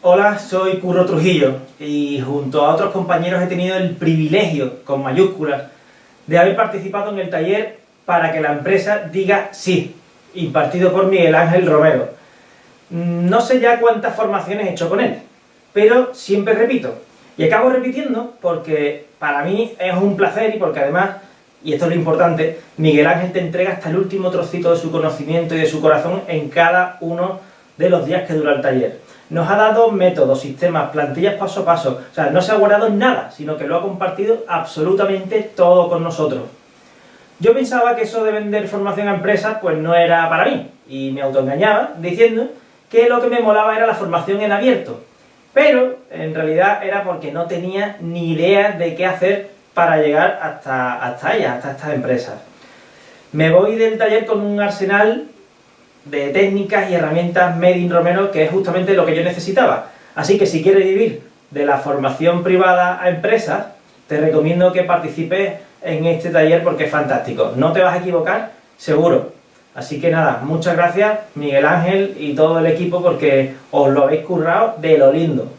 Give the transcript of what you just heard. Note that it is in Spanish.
Hola, soy Curro Trujillo y junto a otros compañeros he tenido el privilegio, con mayúsculas, de haber participado en el taller para que la empresa diga sí, impartido por Miguel Ángel Romero. No sé ya cuántas formaciones he hecho con él, pero siempre repito. Y acabo repitiendo porque para mí es un placer y porque además, y esto es lo importante, Miguel Ángel te entrega hasta el último trocito de su conocimiento y de su corazón en cada uno de los días que dura el taller. Nos ha dado métodos, sistemas, plantillas paso a paso, o sea, no se ha guardado nada, sino que lo ha compartido absolutamente todo con nosotros. Yo pensaba que eso de vender formación a empresas pues no era para mí, y me autoengañaba diciendo que lo que me molaba era la formación en abierto, pero en realidad era porque no tenía ni idea de qué hacer para llegar hasta, hasta ellas, hasta estas empresas. Me voy del taller con un arsenal de técnicas y herramientas Made in Romero, que es justamente lo que yo necesitaba. Así que si quieres vivir de la formación privada a empresas, te recomiendo que participes en este taller porque es fantástico. No te vas a equivocar, seguro. Así que nada, muchas gracias Miguel Ángel y todo el equipo porque os lo habéis currado de lo lindo.